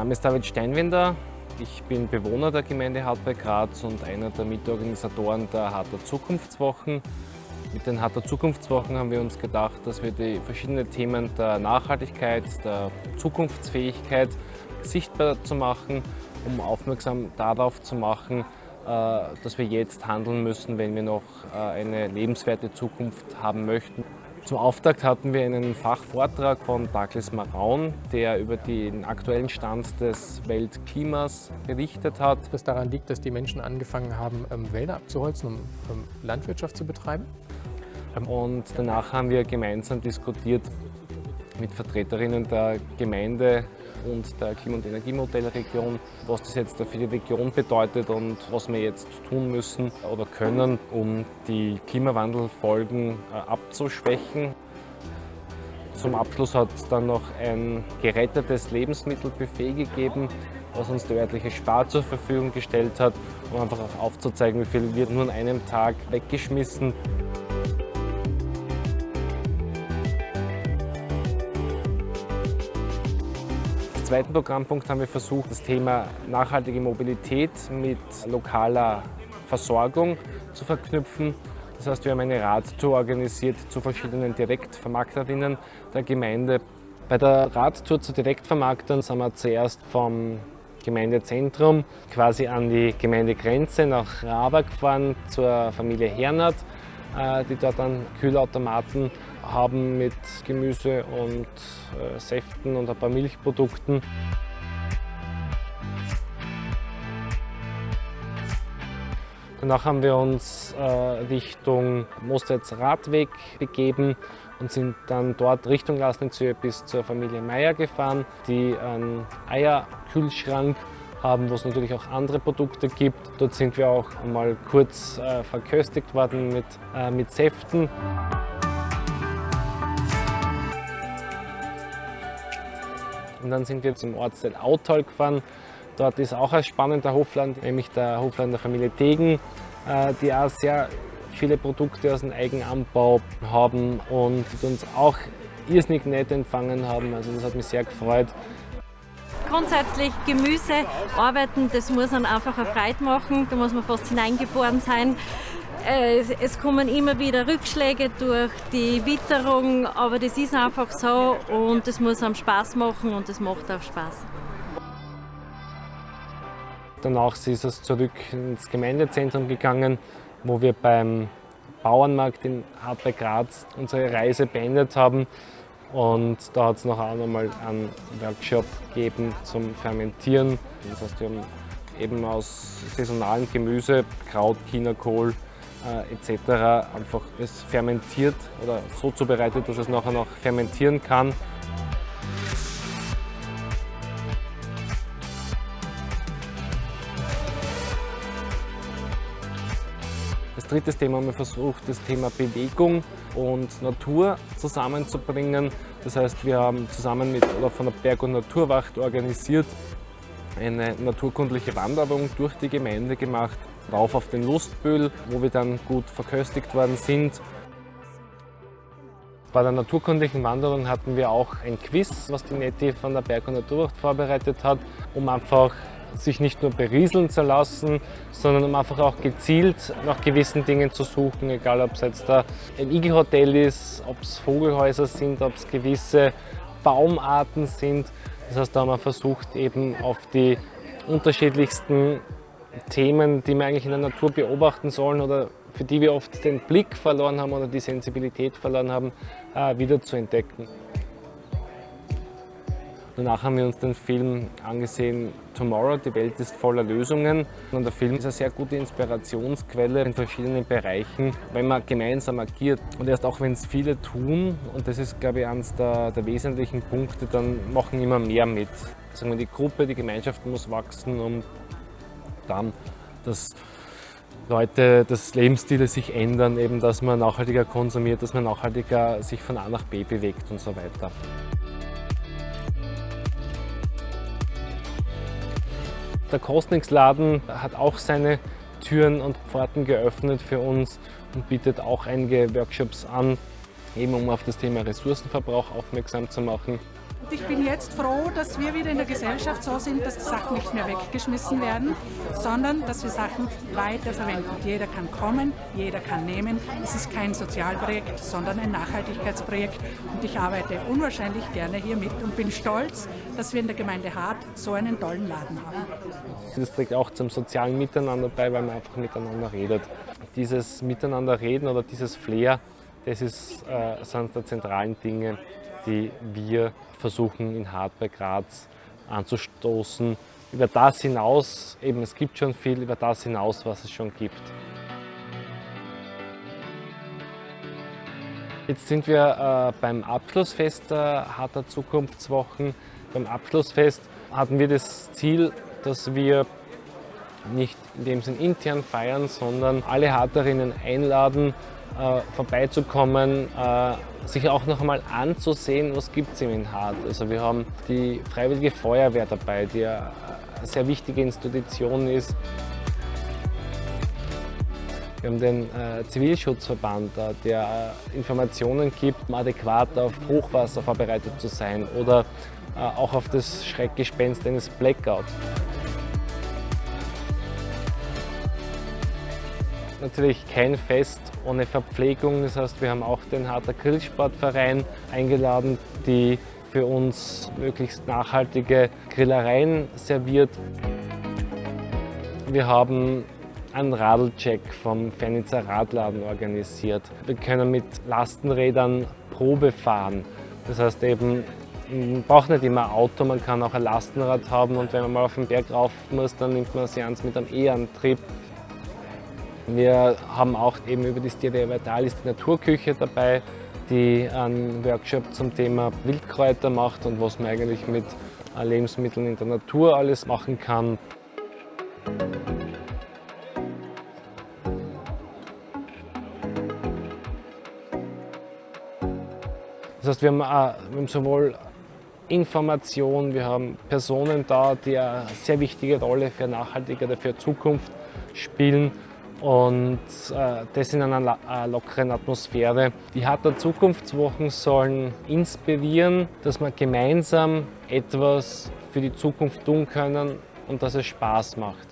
Name ist David Steinwinder. Ich bin Bewohner der Gemeinde Hartberg Graz und einer der Mitorganisatoren der Harter Zukunftswochen. Mit den Harter Zukunftswochen haben wir uns gedacht, dass wir die verschiedenen Themen der Nachhaltigkeit, der Zukunftsfähigkeit sichtbar zu machen, um aufmerksam darauf zu machen, äh, dass wir jetzt handeln müssen, wenn wir noch äh, eine lebenswerte Zukunft haben möchten. Zum Auftakt hatten wir einen Fachvortrag von Douglas Maraun, der über den aktuellen Stand des Weltklimas berichtet hat. Das daran liegt, dass die Menschen angefangen haben, ähm, Wälder abzuholzen, um Landwirtschaft zu betreiben. Und danach haben wir gemeinsam diskutiert mit Vertreterinnen der Gemeinde und der Klima- und Energiemodellregion, was das jetzt für die Region bedeutet und was wir jetzt tun müssen oder können, um die Klimawandelfolgen äh, abzuschwächen. Zum Abschluss hat es dann noch ein gerettetes Lebensmittelbuffet gegeben, was uns der örtliche Spar zur Verfügung gestellt hat, um einfach auch aufzuzeigen, wie viel wird nur an einem Tag weggeschmissen. Zweiten Programmpunkt haben wir versucht, das Thema nachhaltige Mobilität mit lokaler Versorgung zu verknüpfen. Das heißt, wir haben eine Radtour organisiert zu verschiedenen Direktvermarkterinnen der Gemeinde. Bei der Radtour zu Direktvermarktern sind wir zuerst vom Gemeindezentrum quasi an die Gemeindegrenze nach Raba gefahren zur Familie Hernert, äh, die dort einen Kühlautomaten haben mit Gemüse und äh, Säften und ein paar Milchprodukten. Danach haben wir uns äh, Richtung Mostritz Radweg begeben und sind dann dort Richtung Lasnitz bis zur Familie Meier gefahren, die einen Eierkühlschrank haben, wo es natürlich auch andere Produkte gibt. Dort sind wir auch mal kurz äh, verköstigt worden mit, äh, mit Säften. Und dann sind wir zum Ortsteil Autal gefahren. Dort ist auch ein spannender Hofland, nämlich der Hofland der Familie Degen, äh, die auch sehr viele Produkte aus dem Eigenanbau haben und uns auch irrsinnig nett empfangen haben. Also das hat mich sehr gefreut. Grundsätzlich Gemüse arbeiten, das muss man einfach eine Freude machen, da muss man fast hineingeboren sein. Äh, es kommen immer wieder Rückschläge durch die Witterung, aber das ist einfach so und es muss einem Spaß machen und es macht auch Spaß. Danach ist es zurück ins Gemeindezentrum gegangen, wo wir beim Bauernmarkt in Hartberg Graz unsere Reise beendet haben. Und da hat es noch einmal einen Workshop gegeben zum Fermentieren. Das heißt, wir haben eben aus saisonalen Gemüse, Kraut, Chinakohl, äh, etc. einfach es fermentiert oder so zubereitet, dass es nachher noch fermentieren kann. Das dritte Thema haben wir versucht, das Thema Bewegung und Natur zusammenzubringen. Das heißt, wir haben zusammen mit oder von der Berg- und Naturwacht organisiert eine naturkundliche Wanderung durch die Gemeinde gemacht, rauf auf den Lustbühl, wo wir dann gut verköstigt worden sind. Bei der naturkundlichen Wanderung hatten wir auch ein Quiz, was die Netti von der Berg- und Naturwacht vorbereitet hat, um einfach sich nicht nur berieseln zu lassen, sondern um einfach auch gezielt nach gewissen Dingen zu suchen, egal ob es jetzt ein Igelhotel ist, ob es Vogelhäuser sind, ob es gewisse Baumarten sind. Das heißt, da haben wir versucht, eben auf die unterschiedlichsten Themen, die wir eigentlich in der Natur beobachten sollen oder für die wir oft den Blick verloren haben oder die Sensibilität verloren haben, äh, wieder zu entdecken. Danach haben wir uns den Film angesehen Tomorrow, die Welt ist voller Lösungen. Und der Film ist eine sehr gute Inspirationsquelle in verschiedenen Bereichen, wenn man gemeinsam agiert. Und erst auch wenn es viele tun, und das ist, glaube ich, eines der, der wesentlichen Punkte, dann machen immer mehr mit. Sagen wir, die Gruppe, die Gemeinschaft muss wachsen und dann, dass Leute, dass Lebensstile sich ändern, eben, dass man nachhaltiger konsumiert, dass man nachhaltiger sich von A nach B bewegt und so weiter. Der Kostnix-Laden hat auch seine Türen und Pforten geöffnet für uns und bietet auch einige Workshops an, eben um auf das Thema Ressourcenverbrauch aufmerksam zu machen. Ich bin jetzt froh, dass wir wieder in der Gesellschaft so sind, dass die Sachen nicht mehr weggeschmissen werden, sondern dass wir Sachen weiterverwenden. Jeder kann kommen, jeder kann nehmen. Es ist kein Sozialprojekt, sondern ein Nachhaltigkeitsprojekt. Und ich arbeite unwahrscheinlich gerne hier mit und bin stolz, dass wir in der Gemeinde Hart so einen tollen Laden haben. Das trägt auch zum sozialen Miteinander bei, weil man einfach miteinander redet. Dieses Miteinander reden oder dieses Flair, das ist äh, eines der zentralen Dinge, die wir versuchen in bei Graz anzustoßen. Über das hinaus, eben es gibt schon viel, über das hinaus, was es schon gibt. Jetzt sind wir äh, beim Abschlussfest der Harter Zukunftswochen. Beim Abschlussfest hatten wir das Ziel, dass wir nicht in dem Sinn intern feiern, sondern alle Harterinnen einladen, äh, vorbeizukommen, äh, sich auch noch einmal anzusehen, was gibt es in Hart. Also wir haben die Freiwillige Feuerwehr dabei, die eine sehr wichtige Institution ist. Wir haben den äh, Zivilschutzverband, äh, der äh, Informationen gibt, um adäquat auf Hochwasser vorbereitet zu sein oder äh, auch auf das Schreckgespenst eines Blackouts. Natürlich kein Fest ohne Verpflegung. Das heißt, wir haben auch den Harter Grillsportverein eingeladen, die für uns möglichst nachhaltige Grillereien serviert. Wir haben einen Radlcheck vom Fernitzer Radladen organisiert. Wir können mit Lastenrädern Probe fahren. Das heißt eben, man braucht nicht immer ein Auto, man kann auch ein Lastenrad haben und wenn man mal auf den Berg rauf muss, dann nimmt man sie eins mit einem E-Antrieb. Wir haben auch eben über das Tier Vitalis die Naturküche dabei, die einen Workshop zum Thema Wildkräuter macht und was man eigentlich mit Lebensmitteln in der Natur alles machen kann. Das heißt, wir haben, haben sowohl Information, wir haben Personen da, die eine sehr wichtige Rolle für nachhaltige für Zukunft spielen und äh, das in einer äh, lockeren Atmosphäre. Die Harter Zukunftswochen sollen inspirieren, dass wir gemeinsam etwas für die Zukunft tun können und dass es Spaß macht.